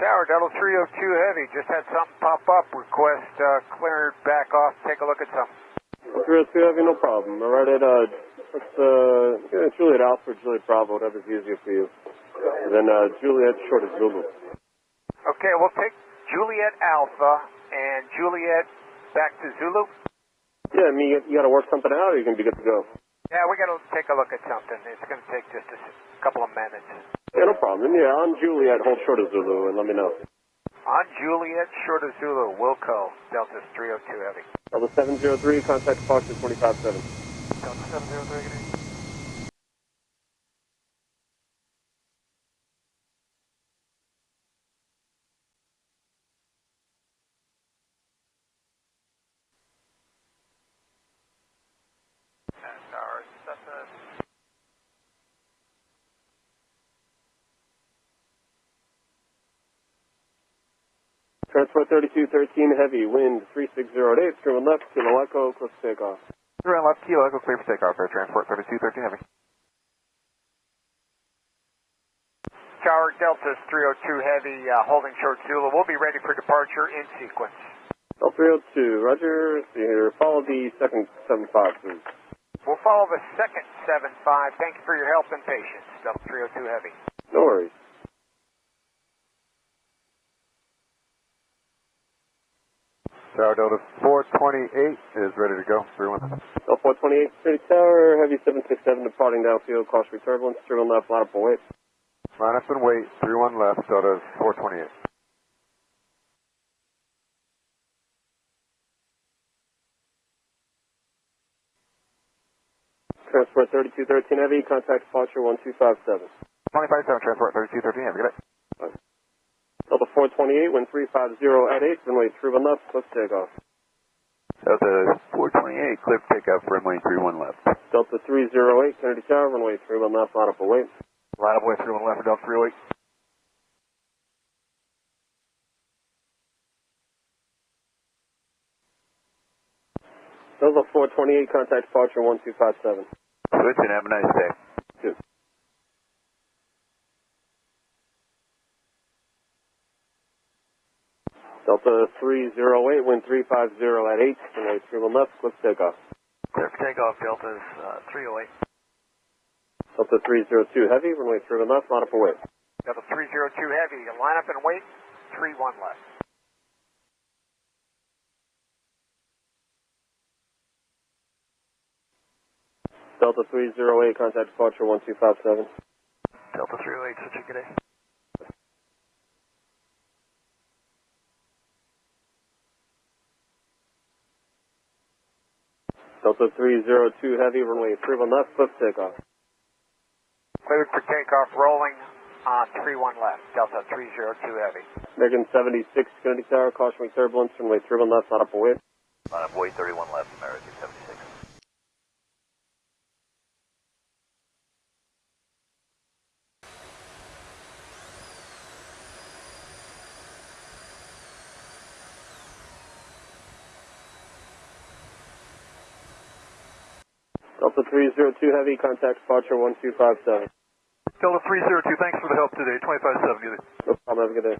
Tower, Delta 302 Heavy, just had something pop up. Request uh, cleared back off. Take a look at something. 302 Heavy, no problem. All right at, uh, let's, uh, yeah, Juliet Alpha, Juliet Bravo, whatever's easier for you. And then, uh, Juliet short of Zulu. Okay, we'll take Juliet Alpha and Juliet back to Zulu. Yeah, I mean, you, you gotta work something out or you're going to be good to go. Yeah, we got to take a look at something. It's going to take just a s- couple of minutes. Yeah, no problem. Yeah, on Juliet, hold short of Zulu and let me know. On Juliet, short of Zulu, Wilco, Delta 302 Heavy. Delta 703, contact Foxtrot 257. Delta 703, good evening. Transport 3213 Heavy, wind 3608, streaming left, kilo echo, close to takeoff. Around left kilo, echo clear for takeoff, air transport 3213 heavy. Tower Delta 302 Heavy, uh, holding short Zulu. We'll be ready for departure in sequence. Delta 302, roger. See here, follow the second 75, please. We'll follow the second 7-5. Thank you for your help and patience. Delta 302 Heavy. No worries. Tower Delta 428 is ready to go. 31. Delta 428, City Tower, Heavy 767 departing downfield, caution turbulence, streaming left, line up and wait. Line up and wait. 31 left, Delta 428. Transport 3213 Heavy, contact departure 1257. 257, transport 3213 heavy. Good day. Delta 428, wind 350 at 8, runway 31 left, to takeoff. Delta 428, clear for takeoff, runway 31 left. Delta 308, Kennedy Tower, runway 31 left, line up wait. Line up, wait, 31 left for Delta 308. Delta 428, contact departure 1257. Switch and have a nice day. Two. Delta 308, wind 350 at 8, runway 31 left, to takeoff. For takeoff, Delta's uh, 308. Delta 302 Heavy, runway 31 left, line up and wait. Delta 302 Heavy, line up and wait. 3-1 left. Delta 308, contact departure 1257. Delta 308, such a good day. Delta 302 Heavy, runway 31 left, close to takeoff. Cleared for takeoff, rolling on 3-1 left. Delta 302 Heavy. American 76, Kennedy Tower, caution turbulence, runway 31 left, line up and wait. Line up, wait 31 left, American 76. Delta 302 Heavy, contact departure 1257. Delta 302, thanks for the help today. 257, good day. No problem, have a good day.